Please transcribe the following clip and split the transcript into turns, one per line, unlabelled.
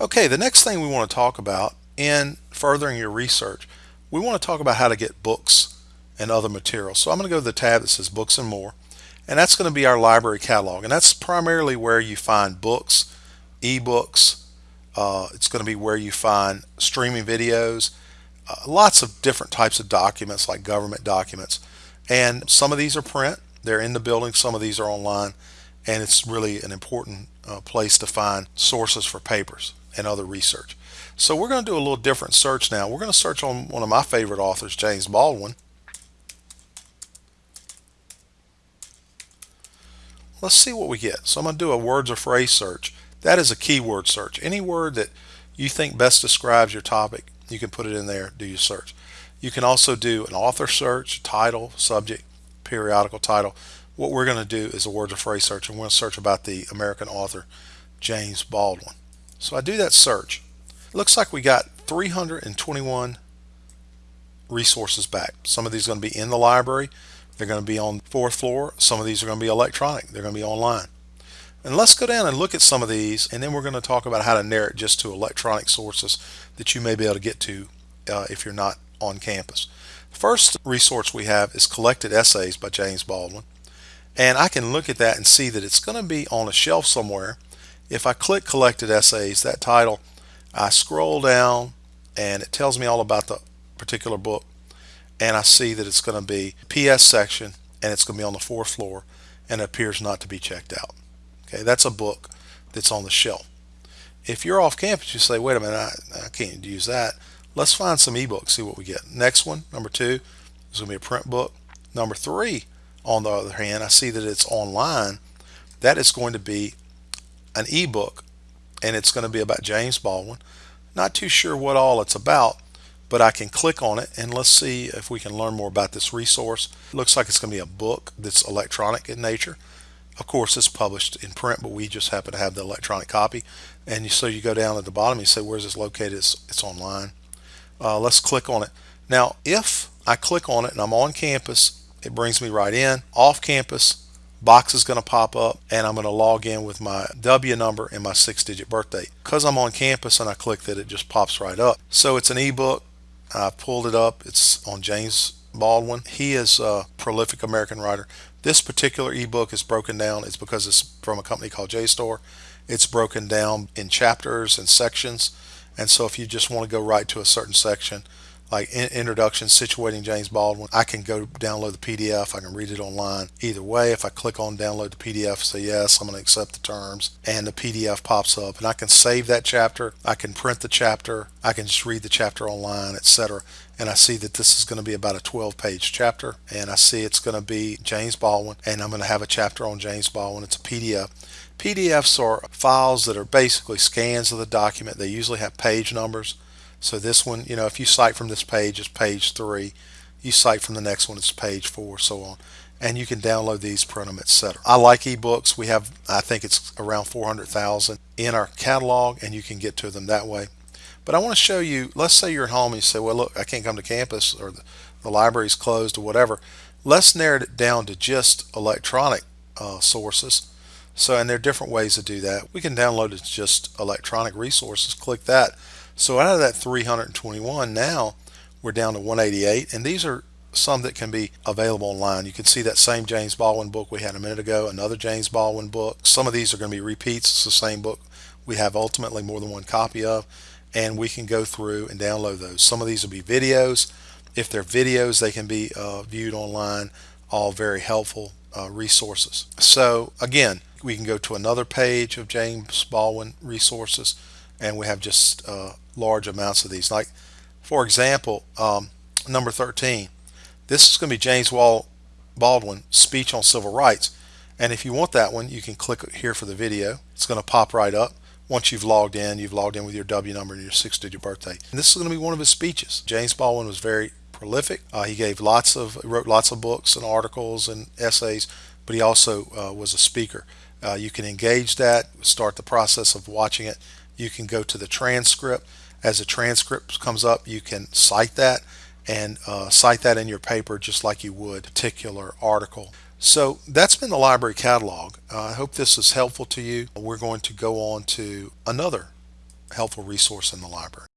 Okay, the next thing we want to talk about in furthering your research, we want to talk about how to get books and other materials. So I'm going to go to the tab that says Books and More, and that's going to be our library catalog. And that's primarily where you find books, ebooks, uh, it's going to be where you find streaming videos, uh, lots of different types of documents like government documents. And some of these are print, they're in the building, some of these are online, and it's really an important uh, place to find sources for papers and other research. So we're going to do a little different search now. We're going to search on one of my favorite authors, James Baldwin. Let's see what we get. So I'm going to do a words or phrase search. That is a keyword search. Any word that you think best describes your topic, you can put it in there, do your search. You can also do an author search, title, subject, periodical title. What we're going to do is a words or phrase search, and we're going to search about the American author James Baldwin. So I do that search. It looks like we got 321 resources back. Some of these are going to be in the library. They're going to be on the fourth floor. Some of these are going to be electronic. They're going to be online. And let's go down and look at some of these, and then we're going to talk about how to narrow it just to electronic sources that you may be able to get to uh, if you're not on campus. First resource we have is Collected Essays by James Baldwin. And I can look at that and see that it's going to be on a shelf somewhere. If I click Collected Essays, that title, I scroll down and it tells me all about the particular book. And I see that it's going to be PS section and it's going to be on the fourth floor and appears not to be checked out. Okay, that's a book that's on the shelf. If you're off campus, you say, wait a minute, I, I can't use that. Let's find some ebooks, see what we get. Next one, number two, is going to be a print book. Number three, on the other hand, I see that it's online. That is going to be an ebook, and it's going to be about James Baldwin. Not too sure what all it's about, but I can click on it and let's see if we can learn more about this resource. Looks like it's going to be a book that's electronic in nature. Of course, it's published in print, but we just happen to have the electronic copy. And so you go down at the bottom, you say, where's this located? It's, it's online. Uh, let's click on it. Now, if I click on it and I'm on campus, it brings me right in. Off campus, box is going to pop up and I'm going to log in with my W number and my six digit birth date. Because I'm on campus and I click that, it just pops right up. So it's an ebook. I pulled it up. It's on James Baldwin. He is a prolific American writer. This particular ebook is broken down. It's because it's from a company called JSTOR. It's broken down in chapters and sections. And so if you just want to go right to a certain section, like introduction situating James Baldwin, I can go download the PDF. I can read it online. Either way, if I click on download the PDF, say yes, I'm going to accept the terms, and the PDF pops up, and I can save that chapter. I can print the chapter. I can just read the chapter online, etc and I see that this is going to be about a 12 page chapter and I see it's going to be James Baldwin and I'm going to have a chapter on James Baldwin. It's a PDF. PDFs are files that are basically scans of the document. They usually have page numbers. So this one, you know, if you cite from this page, it's page three. You cite from the next one, it's page four, so on. And you can download these, print them, etc. I like ebooks. We have, I think it's around 400,000 in our catalog, and you can get to them that way. But I want to show you, let's say you're at home and you say, well, look, I can't come to campus or the, the library's closed or whatever. Let's narrow it down to just electronic uh, sources. So, and there are different ways to do that. We can download it just electronic resources, click that. So out of that 321, now we're down to 188. And these are some that can be available online. You can see that same James Baldwin book we had a minute ago, another James Baldwin book. Some of these are going to be repeats. It's the same book we have ultimately more than one copy of and we can go through and download those. Some of these will be videos. If they're videos, they can be uh, viewed online. All very helpful uh, resources. So again, we can go to another page of James Baldwin resources, and we have just uh, large amounts of these. Like, for example, um, number 13. This is going to be James Wall Baldwin speech on civil rights. And if you want that one, you can click here for the video. It's going to pop right up once you've logged in, you've logged in with your W number and your six digit birthday. And this is going to be one of his speeches. James Baldwin was very prolific. Uh, he gave lots of, wrote lots of books and articles and essays, but he also uh, was a speaker. Uh, you can engage that, start the process of watching it. You can go to the transcript. As the transcript comes up, you can cite that and uh, cite that in your paper just like you would a particular article. So that's been the library catalog. Uh, I hope this is helpful to you. We're going to go on to another helpful resource in the library.